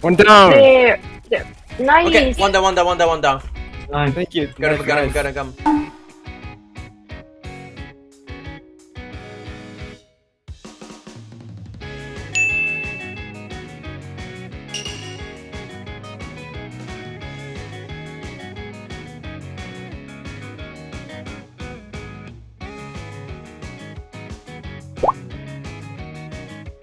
One down. There. there. Nice. Okay, one down, one down, one down, one down. Nice. Thank you. Got him, got him, got him, got him.